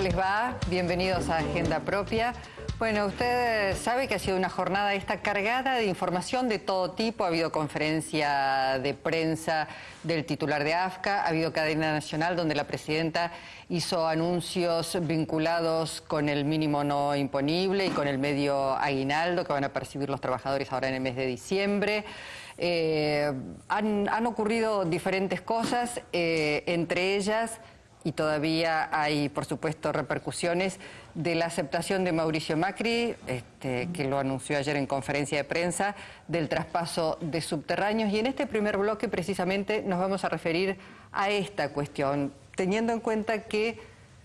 les va? Bienvenidos a Agenda Propia. Bueno, usted sabe que ha sido una jornada esta cargada de información de todo tipo. Ha habido conferencia de prensa del titular de AFCA, ha habido cadena nacional donde la presidenta hizo anuncios vinculados con el mínimo no imponible y con el medio aguinaldo que van a percibir los trabajadores ahora en el mes de diciembre. Eh, han, ocurrido diferentes cosas, eh, entre ellas y todavía hay, por supuesto, repercusiones de la aceptación de Mauricio Macri, este, que lo anunció ayer en conferencia de prensa, del traspaso de subterráneos. Y en este primer bloque, precisamente, nos vamos a referir a esta cuestión, teniendo en cuenta que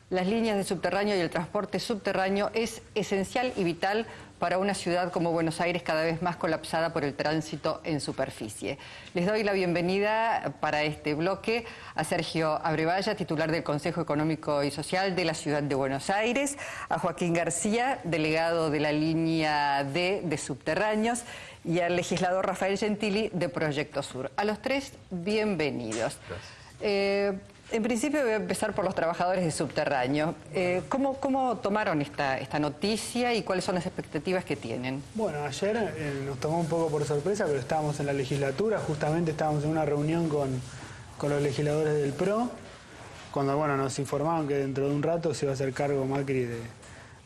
las líneas de subterráneo y el transporte subterráneo es esencial y vital para una ciudad como Buenos Aires cada vez más colapsada por el tránsito en superficie. Les doy la bienvenida para este bloque a Sergio Abrevaya, titular del Consejo Económico y Social de la Ciudad de Buenos Aires, a Joaquín García, delegado de la línea D de subterráneos, y al legislador Rafael Gentili de Proyecto Sur. A los tres, bienvenidos. Eh, en principio voy a empezar por los trabajadores de subterráneo. Eh, ¿cómo, tomaron esta, esta noticia y cuáles son las expectativas que tienen? Bueno, ayer eh, nos tomó un poco por sorpresa, pero estábamos en la legislatura, justamente estábamos en una reunión con, los legisladores del PRO, cuando bueno, nos informaron que dentro de un rato se iba a hacer cargo Macri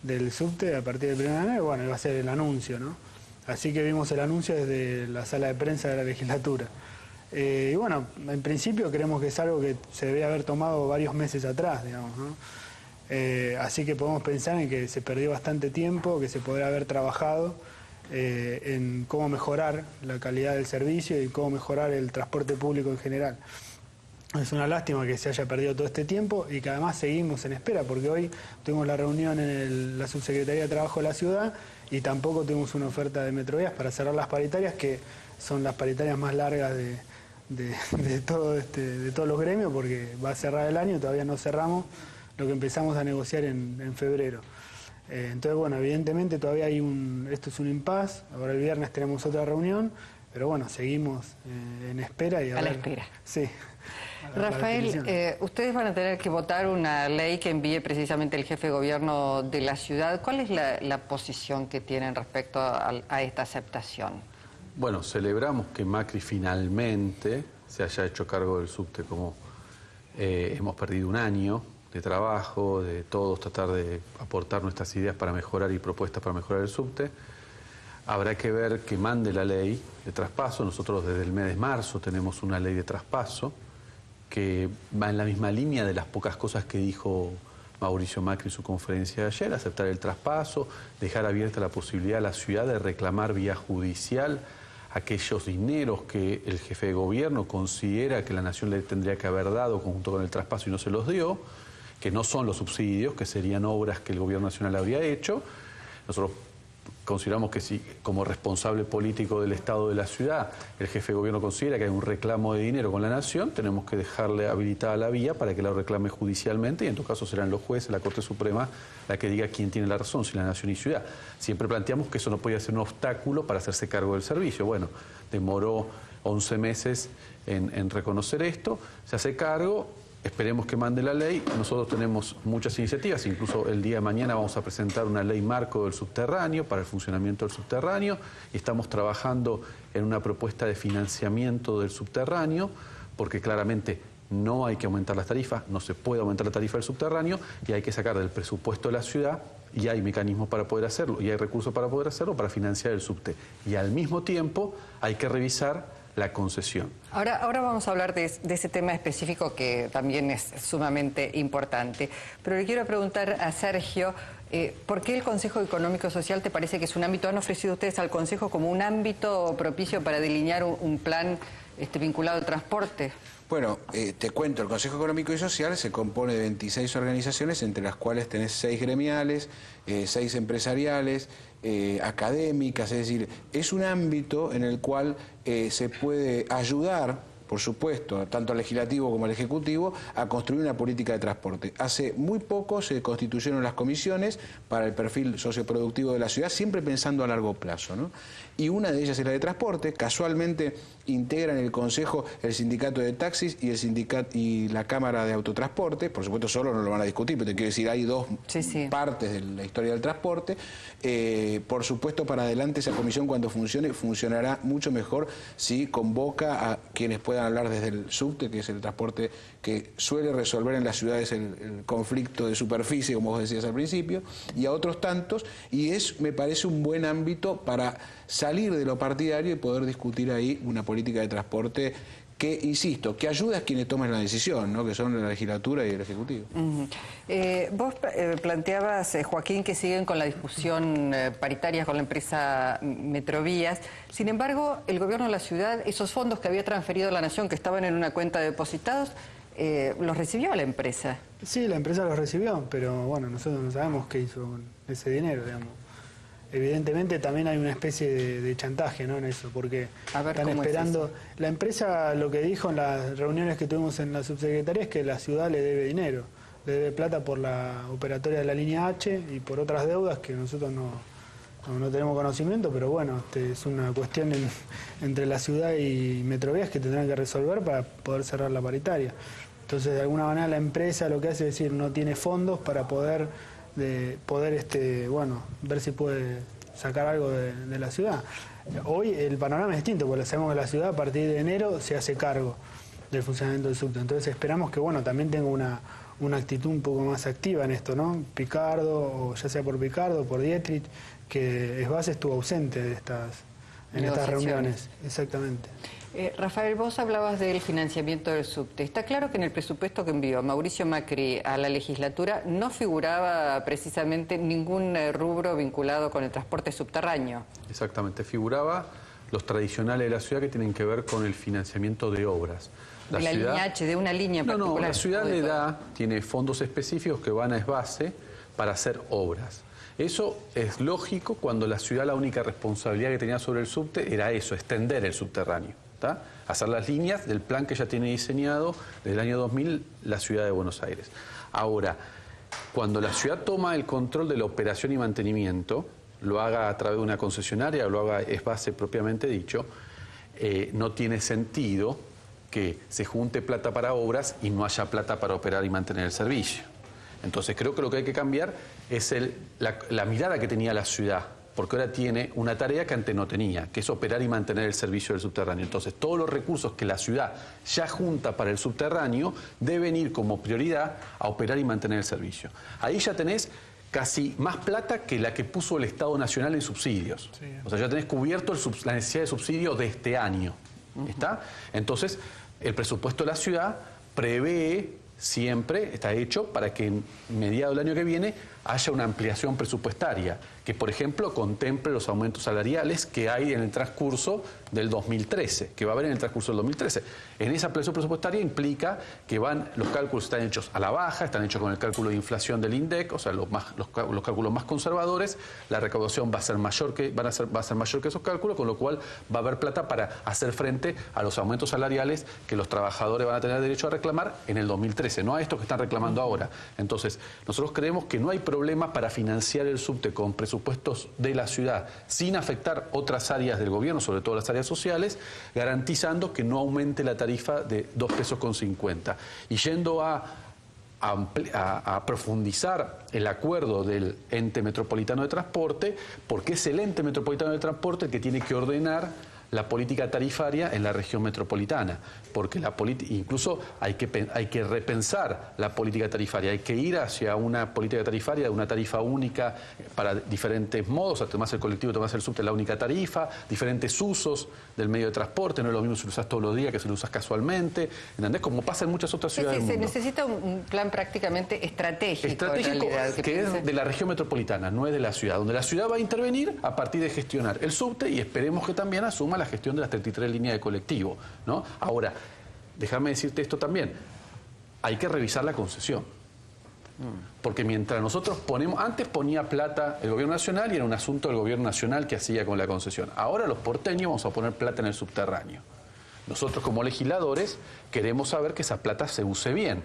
del subte a partir del 1 de enero, bueno, iba a ser el anuncio, ¿no? Así que vimos el anuncio desde la sala de prensa de la legislatura. Eh, y bueno, en principio creemos que es algo que se debe haber tomado varios meses atrás, digamos, ¿no? Eh, así que podemos pensar en que se perdió bastante tiempo, que se podría haber trabajado eh, en cómo mejorar la calidad del servicio y cómo mejorar el transporte público en general. Es una lástima que se haya perdido todo este tiempo y que además seguimos en espera, porque hoy tuvimos la reunión en la Subsecretaría de Trabajo de la ciudad y tampoco tuvimos una oferta de Metrovías para cerrar las paritarias, que son las paritarias más largas de, de, todo este, de todos los gremios porque va a cerrar el año, todavía no cerramos lo que empezamos a negociar en, febrero. Eh, entonces, bueno, evidentemente todavía hay un, esto es un impas, ahora el viernes tenemos otra reunión, pero bueno, seguimos eh, en espera y a, la espera. Sí. Rafael, eh, ustedes van a tener que votar una ley que envíe precisamente el jefe de gobierno de la ciudad. ¿Cuál es la, posición que tienen respecto a esta aceptación? Bueno, celebramos que Macri finalmente se haya hecho cargo del subte, como eh, hemos perdido un año de trabajo, de todos tratar de aportar nuestras ideas para mejorar y propuestas para mejorar el subte. Habrá que ver que mande la ley de traspaso. Nosotros desde el mes de marzo tenemos una ley de traspaso que va en la misma línea de las pocas cosas que dijo Mauricio Macri en su conferencia de ayer, aceptar el traspaso, dejar abierta la posibilidad a la ciudad de reclamar vía judicial aquellos dineros que el jefe de gobierno considera que la nación le tendría que haber dado junto con el traspaso y no se los dio, que no son los subsidios, que serían obras que el gobierno nacional habría hecho. Nosotros consideramos que si como responsable político del Estado de la ciudad el jefe de gobierno considera que hay un reclamo de dinero con la nación, tenemos que dejarle habilitada la vía para que la reclame judicialmente y en todo caso serán los jueces, la Corte Suprema, la que diga quién tiene la razón, si la nación y ciudad. Siempre planteamos que eso no podía ser un obstáculo para hacerse cargo del servicio. Bueno, demoró 11 meses en, en reconocer esto, se hace cargo, Esperemos que mande la ley. Nosotros tenemos muchas iniciativas, incluso el día de mañana vamos a presentar una ley marco del subterráneo para el funcionamiento del subterráneo y estamos trabajando en una propuesta de financiamiento del subterráneo porque claramente no hay que aumentar las tarifas, no se puede aumentar la tarifa del subterráneo y hay que sacar del presupuesto de la ciudad y hay mecanismos para poder hacerlo y hay recursos para poder hacerlo para financiar el subte. Y al mismo tiempo hay que revisar la concesión. Ahora, ahora vamos a hablar de, ese tema específico que también es sumamente importante. Pero le quiero preguntar a Sergio, eh, ¿por qué el Consejo Económico Social te parece que es un ámbito? ¿Han ofrecido ustedes al Consejo como un ámbito propicio para delinear un, plan este, vinculado al transporte? Bueno, eh, te cuento, el Consejo Económico y Social se compone de 26 organizaciones, entre las cuales tenés 6 gremiales, 6 eh, empresariales, eh, académicas, es decir, es un ámbito en el cual se puede ayudar por supuesto, tanto al legislativo como al ejecutivo, a construir una política de transporte. Hace muy poco se constituyeron las comisiones para el perfil socioproductivo de la ciudad, siempre pensando a largo plazo. ¿no? Y una de ellas es la de transporte. Casualmente integran el Consejo el sindicato de taxis y el sindicato y la Cámara de Autotransporte. Por supuesto, solo no lo van a discutir, pero te quiero decir, hay dos partes de la historia del transporte. Eh, por supuesto, para adelante esa comisión cuando funcione, funcionará mucho mejor si convoca a quienes puedan hablar desde el subte, que es el transporte que suele resolver en las ciudades el, conflicto de superficie, como vos decías al principio, y a otros tantos, y es, me parece, un buen ámbito para salir de lo partidario y poder discutir ahí una política de transporte que, insisto, que ayuda a quienes tomen la decisión, ¿no? que son la legislatura y el Ejecutivo. Eh, vos eh, planteabas, eh, Joaquín, que siguen con la discusión paritaria con la empresa Metrovías. Sin embargo, el gobierno de la ciudad, esos fondos que había transferido a la Nación, que estaban en una cuenta de depositados, ¿los recibió la empresa? Sí, la empresa los recibió, pero bueno, nosotros no sabemos qué hizo con ese dinero, digamos evidentemente también hay una especie de, chantaje ¿no? en eso, porque están esperando... La empresa lo que dijo en las reuniones que tuvimos en la subsecretaría es que la ciudad le debe dinero, le debe plata por la operatoria de la línea H y por otras deudas que nosotros no, no, tenemos conocimiento, pero bueno, este, es una cuestión entre la ciudad y Metrovías que tendrán que resolver para poder cerrar la paritaria. Entonces, de alguna manera la empresa lo que hace es decir, no tiene fondos para poder de poder este, bueno, ver si puede sacar algo de, la ciudad. Hoy el panorama es distinto, porque sabemos que la ciudad a partir de enero se hace cargo del funcionamiento del subte. Entonces esperamos que bueno, también tenga una, una actitud un poco más activa en esto, ¿no? Picardo, o ya sea por Picardo por Dietrich, que es base estuvo ausente de estas, en estas reuniones. Exactamente. Eh, Rafael, vos hablabas del financiamiento del subte. Está claro que en el presupuesto que envió Mauricio Macri a la legislatura no figuraba precisamente ningún eh, rubro vinculado con el transporte subterráneo. Exactamente, figuraba los tradicionales de la ciudad que tienen que ver con el financiamiento de obras. La de la línea H, de una línea en no, No, la ciudad le da, tiene fondos específicos que van a esbase para hacer obras. Eso es lógico cuando la ciudad la única responsabilidad que tenía sobre el subte era eso, extender el subterráneo hacer las líneas del plan que ya tiene diseñado desde el año 2000 la ciudad de Buenos Aires. Ahora, cuando la ciudad toma el control de la operación y mantenimiento, lo haga a través de una concesionaria lo haga es base propiamente dicho, eh, no tiene sentido que se junte plata para obras y no haya plata para operar y mantener el servicio. Entonces creo que lo que hay que cambiar es la mirada que tenía la ciudad porque ahora tiene una tarea que antes no tenía, que es operar y mantener el servicio del subterráneo. Entonces, todos los recursos que la ciudad ya junta para el subterráneo deben ir como prioridad a operar y mantener el servicio. Ahí ya tenés casi más plata que la que puso el Estado Nacional en subsidios. O sea, ya tenés cubierto la necesidad de subsidio de este año. ¿Está? Entonces, el presupuesto de la ciudad prevé siempre, está hecho para que en mediado del año que viene haya una ampliación presupuestaria que, por ejemplo, contemple los aumentos salariales que hay en el transcurso del 2013, que va a haber en el transcurso del 2013. En esa ampliación presupuestaria implica que van los cálculos están hechos a la baja, están hechos con el cálculo de inflación del INDEC, o sea, los, más, los, cálculos más conservadores, la recaudación va a ser mayor que van a ser, va a ser mayor que esos cálculos, con lo cual va a haber plata para hacer frente a los aumentos salariales que los trabajadores van a tener derecho a reclamar en el 2013, no a estos que están reclamando ahora. Entonces, nosotros creemos que no hay problema para financiar el subte con presupuestos de la ciudad sin afectar otras áreas del gobierno, sobre todo las áreas sociales, garantizando que no aumente la tarifa de 2 pesos con 50. Y yendo a a, profundizar el acuerdo del ente metropolitano de transporte, porque es el ente metropolitano de transporte el que tiene que ordenar la política tarifaria en la región metropolitana, porque la incluso hay que, hay que repensar la política tarifaria, hay que ir hacia una política tarifaria una tarifa única para diferentes modos, además el colectivo, además el subte, la única tarifa, diferentes usos del medio de transporte, no es lo mismo si lo usas todos los días que si lo usas casualmente, ¿entendés? Como pasa en muchas otras ciudades. se necesita un plan prácticamente estratégico. Estratégico que, es de la región metropolitana, no es de la ciudad, donde la ciudad va a intervenir a partir de gestionar el subte y esperemos que también asuma la la gestión de las 33 líneas de colectivo. ¿no? Ahora, déjame decirte esto también, hay que revisar la concesión. Porque mientras nosotros ponemos, antes ponía plata el gobierno nacional y era un asunto del gobierno nacional que hacía con la concesión. Ahora los porteños vamos a poner plata en el subterráneo. Nosotros como legisladores queremos saber que esa plata se use bien.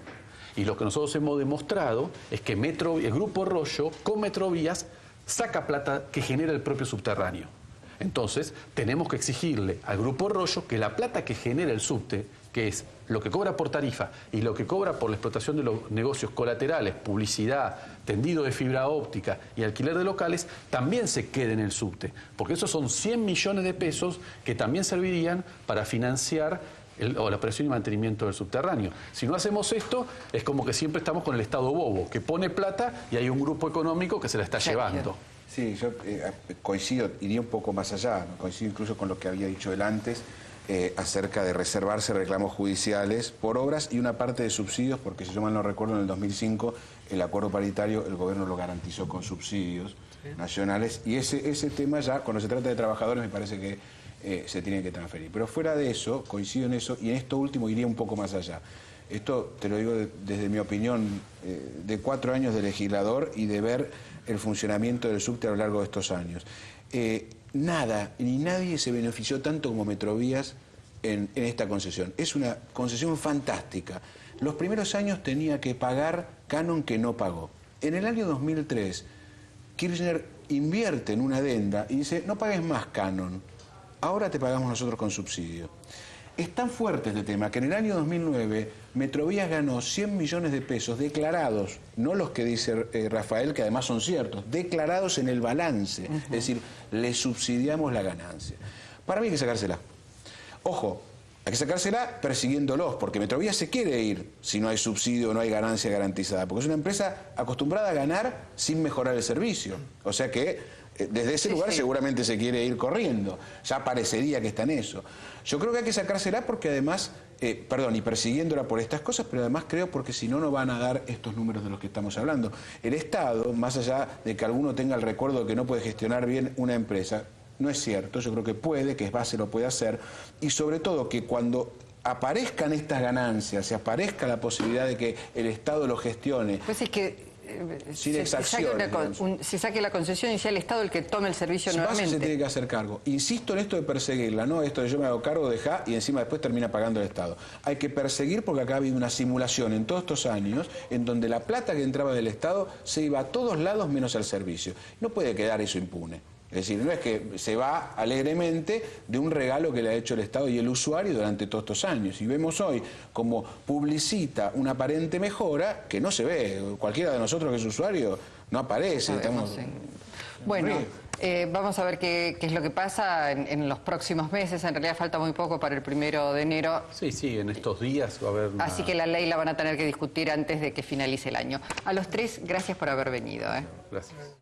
Y lo que nosotros hemos demostrado es que Metro, el Grupo Rollo con Metrovías saca plata que genera el propio subterráneo. Entonces, tenemos que exigirle al Grupo Rollo que la plata que genera el subte, que es lo que cobra por tarifa y lo que cobra por la explotación de los negocios colaterales, publicidad, tendido de fibra óptica y alquiler de locales, también se quede en el subte. Porque esos son 100 millones de pesos que también servirían para financiar o la operación y mantenimiento del subterráneo. Si no hacemos esto, es como que siempre estamos con el Estado bobo, que pone plata y hay un grupo económico que se la está llevando. Sí, yo eh, coincido, iría un poco más allá, coincido incluso con lo que había dicho él antes. Eh, acerca de reservarse reclamos judiciales por obras y una parte de subsidios, porque si yo mal no recuerdo, en el 2005 el acuerdo paritario el gobierno lo garantizó con subsidios nacionales y ese, ese tema ya, cuando se trata de trabajadores, me parece que eh, se tiene que transferir. Pero fuera de eso, coincido en eso, y en esto último iría un poco más allá. Esto te lo digo desde mi opinión eh, de cuatro años de legislador y de ver el funcionamiento del subte a lo largo de estos años. Eh, nada ni nadie se benefició tanto como Metrovías en, en, esta concesión. Es una concesión fantástica. Los primeros años tenía que pagar canon que no pagó. En el año 2003, Kirchner invierte en una adenda y dice, no pagues más canon ahora te pagamos nosotros con subsidio. Es tan fuerte este tema que en el año 2009 Metrovías ganó 100 millones de pesos declarados, no los que dice eh, Rafael, que además son ciertos, declarados en el balance. Es decir, le subsidiamos la ganancia. Para mí hay que sacársela. Ojo, hay que sacársela persiguiéndolos, porque Metrovías se quiere ir si no hay subsidio o no hay ganancia garantizada, porque es una empresa acostumbrada a ganar sin mejorar el servicio. O sea que desde ese lugar seguramente se quiere ir corriendo. Ya parecería que está en eso. Yo creo que hay que sacársela porque además, eh, perdón, y persiguiéndola por estas cosas, pero además creo porque si no, no van a dar estos números de los que estamos hablando. El Estado, más allá de que alguno tenga el recuerdo de que no puede gestionar bien una empresa, no es cierto, yo creo que puede, que es base, lo puede hacer, y sobre todo que cuando aparezcan estas ganancias, y aparezca la posibilidad de que el Estado lo gestione. Pues es que sin se, se saque la concesión y sea el Estado el que tome el servicio nuevamente. se tiene que hacer cargo. Insisto en esto de perseguirla, no esto de yo me hago cargo, deja y encima después termina pagando el Estado. Hay que perseguir porque acá ha habido una simulación en todos estos años en donde la plata que entraba del Estado se iba a todos lados menos al servicio. No puede quedar eso impune. Es decir, no es que se va alegremente de un regalo que le ha hecho el Estado y el usuario durante todos estos años. Y vemos hoy como publicita una aparente mejora que no se ve. Cualquiera de nosotros que es usuario no aparece. Bueno. Eh, vamos a ver qué, es lo que pasa en, los próximos meses. En realidad falta muy poco para el primero de enero. Sí, sí, en estos días va a haber... Así que la ley la van a tener que discutir antes de que finalice el año. A los tres, gracias por haber venido. ¿eh? Gracias.